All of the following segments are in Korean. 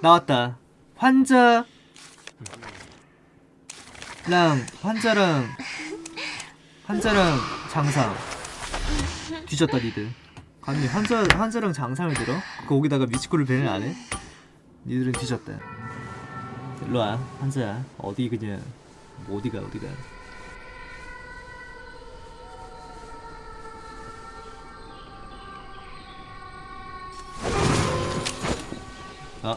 나왔다. 환자 랑 환자랑. 환자랑 장상. 뒤졌다 니들. 아니 환자 환자랑 장상을 들어? 거기다가 미치코를 밴을 안 해? 니들은 뒤졌다. 일로와 환자야 어디 그냥. 뭐 어디가 어디가? 아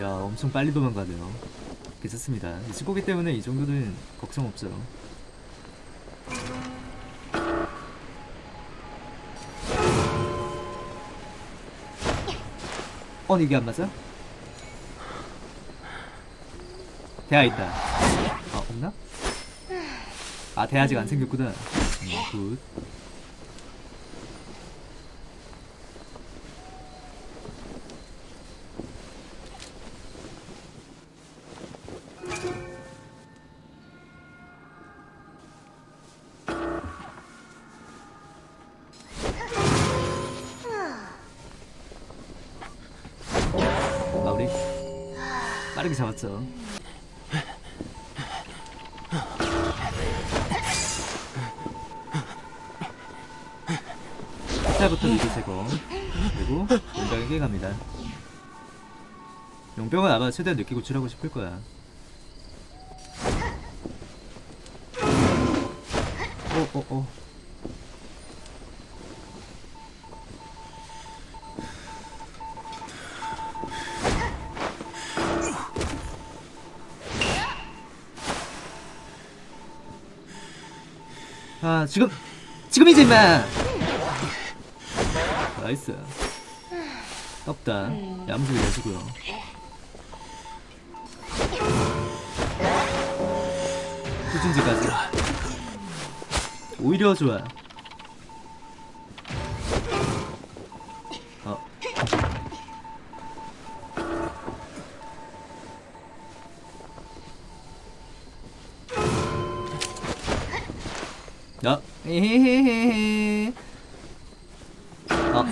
야 엄청 빨리 도망가네요. 괜찮습니다. 이 친구기 때문에 이 정도는 걱정 없죠. 어 이게 안 맞아? 대야 있다. 아 없나? 아 대야 아직 안 생겼구나. 음, 굿 빠르게 잡았죠. 스타부터 미드 제거. 그리고 용병에게 갑니다. 용병은 아마 최대한 늦게 구출하고 싶을 거야. 어어어 아 지금 지금이지 임마. 나이스. 떴다. 야무지게 내주고요. 후진지까지. 오히려 좋아 야, 에헤헤헤. 어,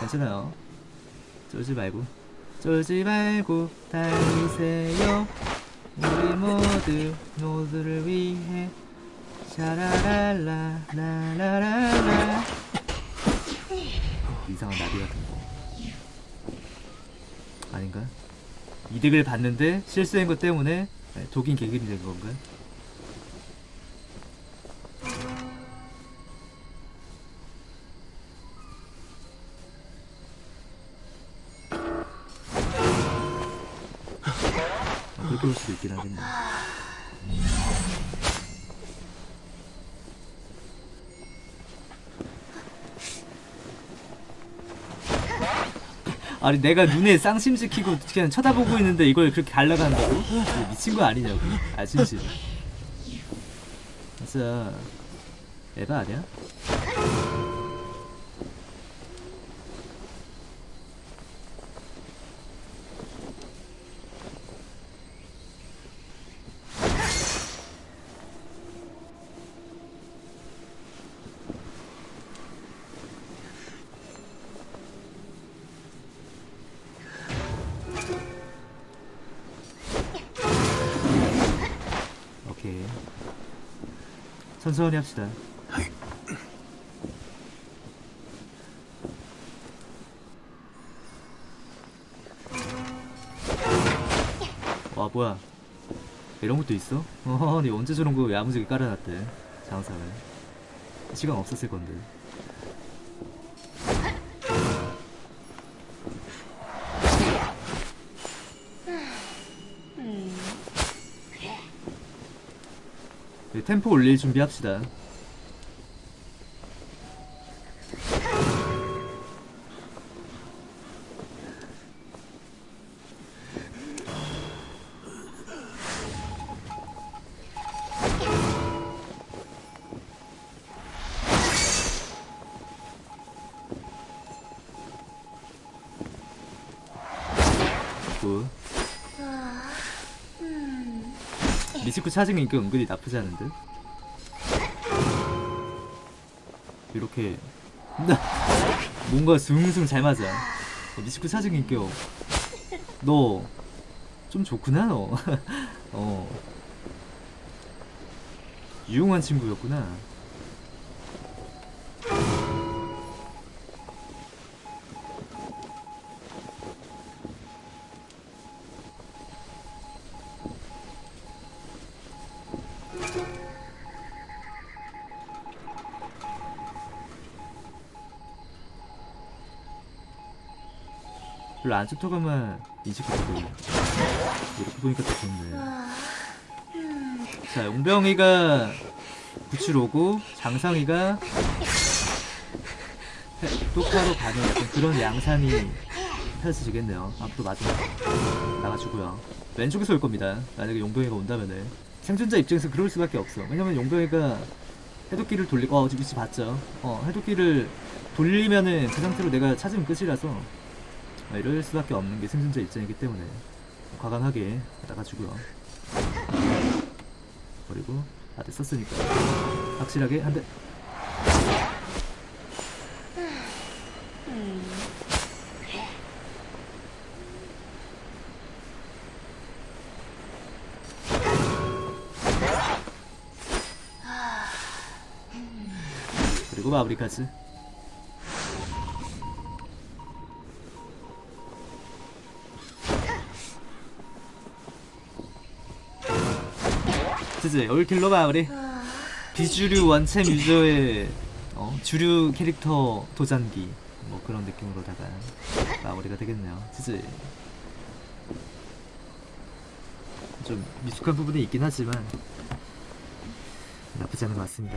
괜찮아요. 쫄지 말고, 쫄지 말고 달리세요. 우리 모두 모두를 위해 샤라랄라 라라라라. 이상한 나비 같은 거. 아닌가? 이득을 봤는데 실수한 것 때문에 독인 개길이 된 건가? 그렇게 볼 수도 있긴 하겠네. 아니 내가 눈에 쌍심시키고 그냥 쳐다보고 있는데 이걸 그렇게 갈라간다고? 미친 거 아니냐고 아 진심 진짜 에바 아니야? 천천히 합시다. 와 뭐야? 이런 것도 있어? 어허 니 언제 저런 거 야무지게 깔아놨대 장사를? 시간 없었을 건데 템포 올릴 준비합시다 미치쿠 차징 인기 은근히 나쁘지 않은 듯 이렇게 뭔가 숭숭 잘 맞아. 어, 미치쿠 차징 인기 너좀 좋구나 너. 어. 유용한 친구였구나 별로 안 좋다가만 인식했고 이렇게 보니까 더 좋네. 자 용병이가 구치로고 장상이가 해- 똑바로 가는 그런 양상이 펼쳐지겠네요. 앞으로 마지막 나가주고요. 왼쪽에서 올 겁니다. 만약에 용병이가 온다면은. 생존자 입장에서 그럴 수밖에 없어. 왜냐면 용병이가 해독기를 돌리고 어 지금 위치 봤죠. 어 해독기를 돌리면은 그 상태로 내가 찾으면 끝이라서. 아, 이럴 수밖에 없는 게 생존자 입장이기 때문에 과감하게 나가주고요. 그리고 다들 썼으니까 확실하게 한 대. 그리고 마무리까지. 그치? 올킬로 마무리. 비주류 원챔 유저의 어, 주류 캐릭터 도전기. 뭐 그런 느낌으로다가 마무리가 되겠네요. 그치? 좀 미숙한 부분이 있긴 하지만 나쁘지 않은 것 같습니다